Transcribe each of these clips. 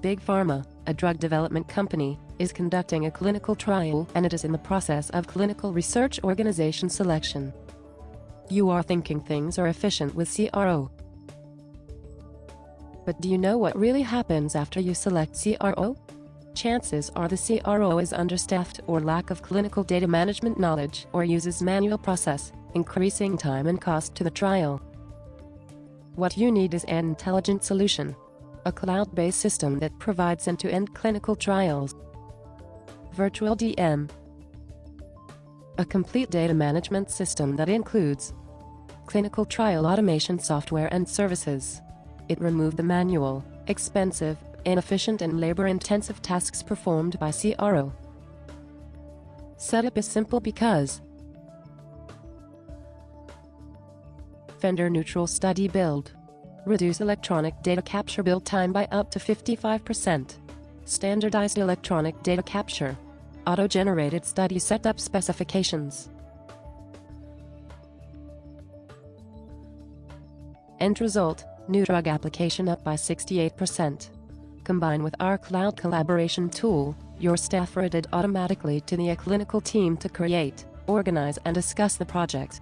Big Pharma, a drug development company, is conducting a clinical trial and it is in the process of clinical research organization selection. You are thinking things are efficient with CRO. But do you know what really happens after you select CRO? Chances are the CRO is understaffed or lack of clinical data management knowledge or uses manual process, increasing time and cost to the trial. What you need is an intelligent solution. A cloud-based system that provides end-to-end clinical trials. Virtual DM. A complete data management system that includes clinical trial automation software and services. It removed the manual, expensive, inefficient and labor-intensive tasks performed by CRO. Setup is simple because vendor-neutral study build. Reduce electronic data capture build time by up to 55%. Standardized electronic data capture. Auto-generated study setup specifications. End result, new drug application up by 68%. Combine with our cloud collaboration tool, your staff are added automatically to the clinical team to create, organize and discuss the project.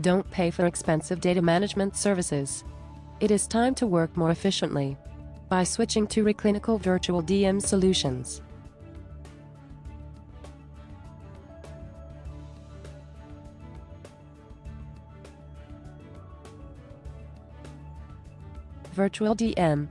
Don't pay for expensive data management services. It is time to work more efficiently by switching to Reclinical Virtual DM solutions. Virtual DM